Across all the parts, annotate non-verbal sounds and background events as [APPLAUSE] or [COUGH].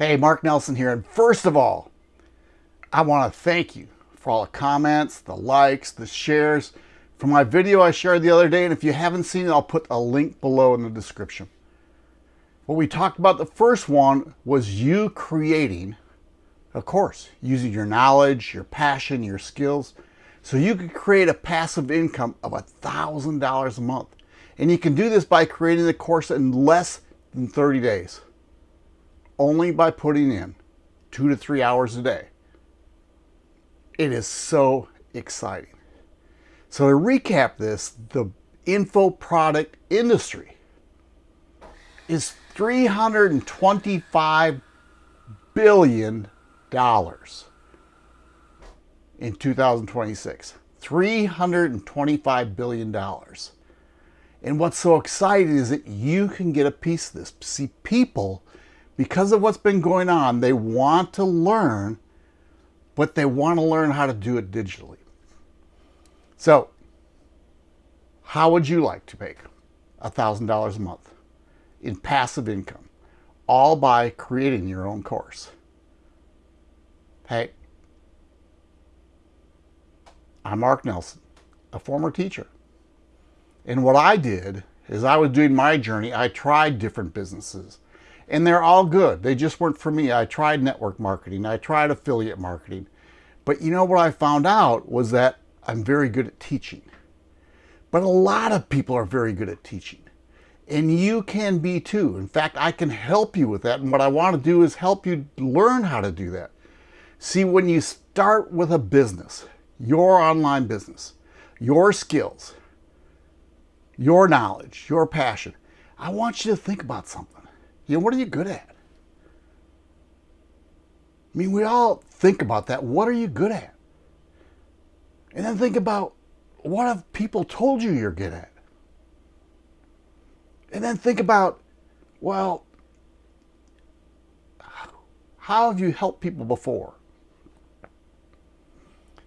Hey, Mark Nelson here. And first of all, I want to thank you for all the comments, the likes, the shares for my video I shared the other day. And if you haven't seen it, I'll put a link below in the description. What we talked about the first one was you creating a course using your knowledge, your passion, your skills. So you could create a passive income of $1,000 a month. And you can do this by creating the course in less than 30 days. Only by putting in two to three hours a day. It is so exciting. So to recap this, the info product industry is $325 billion in 2026. $325 billion. And what's so exciting is that you can get a piece of this. See, people, because of what's been going on, they want to learn, but they want to learn how to do it digitally. So, how would you like to make $1,000 a month in passive income, all by creating your own course? Hey, I'm Mark Nelson, a former teacher. And what I did is I was doing my journey, I tried different businesses and they're all good. They just weren't for me. I tried network marketing, I tried affiliate marketing. But you know what I found out was that I'm very good at teaching. But a lot of people are very good at teaching. And you can be too. In fact, I can help you with that. And what I want to do is help you learn how to do that. See, when you start with a business, your online business, your skills, your knowledge, your passion, I want you to think about something. You know, what are you good at? I mean, we all think about that. What are you good at? And then think about what have people told you you're good at? And then think about, well, how have you helped people before?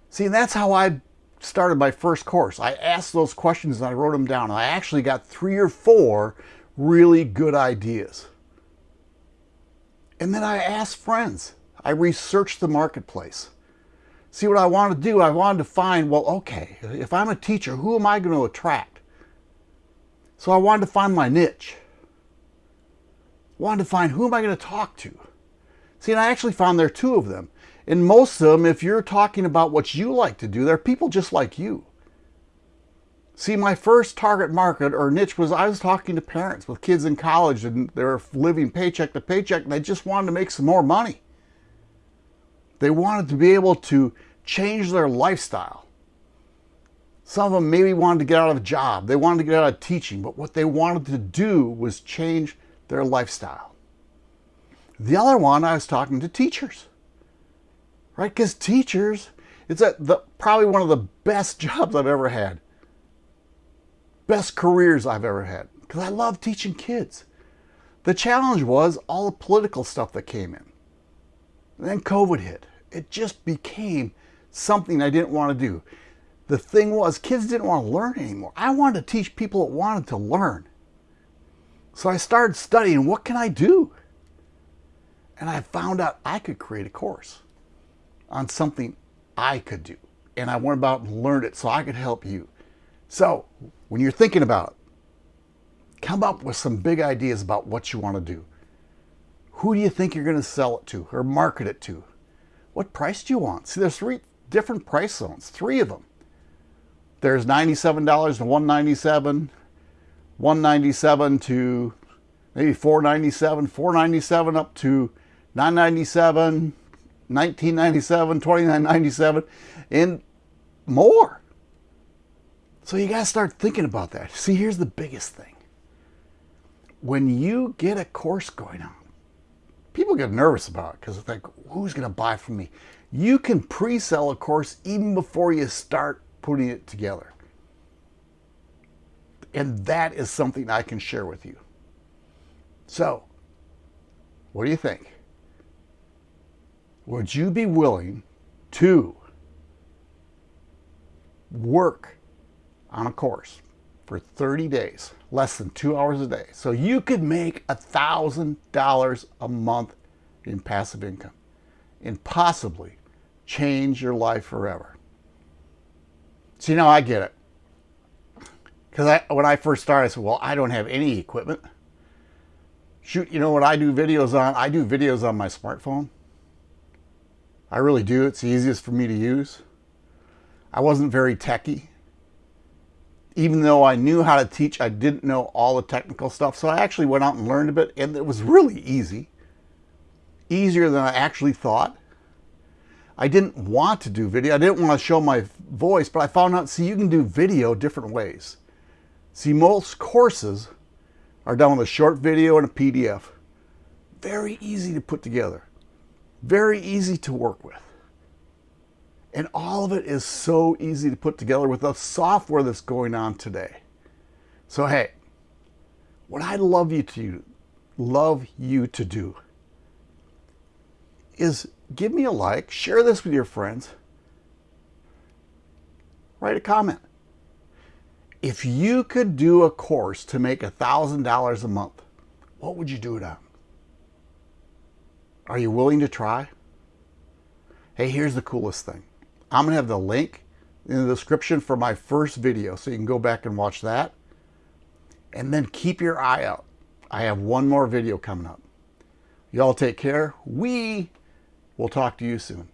See, and that's how I started my first course. I asked those questions and I wrote them down. I actually got three or four really good ideas. And then I asked friends. I researched the marketplace. See what I wanted to do? I wanted to find, well, okay, if I'm a teacher, who am I going to attract? So I wanted to find my niche. Wanted to find who am I going to talk to? See, and I actually found there are two of them. And most of them, if you're talking about what you like to do, they're people just like you. See, my first target market or niche was I was talking to parents with kids in college and they're living paycheck to paycheck and they just wanted to make some more money. They wanted to be able to change their lifestyle. Some of them maybe wanted to get out of a job. They wanted to get out of teaching, but what they wanted to do was change their lifestyle. The other one, I was talking to teachers right? Because teachers, it's a, the, probably one of the best [LAUGHS] jobs I've ever had. Best careers I've ever had. Because I love teaching kids. The challenge was all the political stuff that came in. And then COVID hit. It just became something I didn't want to do. The thing was, kids didn't want to learn anymore. I wanted to teach people that wanted to learn. So I started studying, what can I do? And I found out I could create a course on something I could do. And I went about and learned it so I could help you. So when you're thinking about it, come up with some big ideas about what you want to do. Who do you think you're going to sell it to or market it to? What price do you want? See, there's three different price zones, three of them. There's $97 to 197, 197 to maybe 497, 497 up to $997, $1997, $2997, and more. So you got to start thinking about that. See, here's the biggest thing. When you get a course going on, people get nervous about it because they think, who's going to buy from me? You can pre-sell a course even before you start putting it together. And that is something I can share with you. So, what do you think? would you be willing to work on a course for 30 days, less than two hours a day, so you could make a $1,000 a month in passive income and possibly change your life forever. See, now I get it. Because when I first started, I said, well, I don't have any equipment. Shoot, you know what I do videos on? I do videos on my smartphone. I really do. It's the easiest for me to use. I wasn't very techy. Even though I knew how to teach, I didn't know all the technical stuff. So I actually went out and learned a bit, and it was really easy. Easier than I actually thought. I didn't want to do video. I didn't want to show my voice, but I found out, see, you can do video different ways. See, most courses are done with a short video and a PDF. Very easy to put together. Very easy to work with. And all of it is so easy to put together with the software that's going on today. So hey, what I'd love you to love you to do is give me a like, share this with your friends, write a comment. If you could do a course to make $1,000 a month, what would you do it on? Are you willing to try? Hey, here's the coolest thing. I'm to have the link in the description for my first video, so you can go back and watch that. And then keep your eye out. I have one more video coming up. Y'all take care. We will talk to you soon.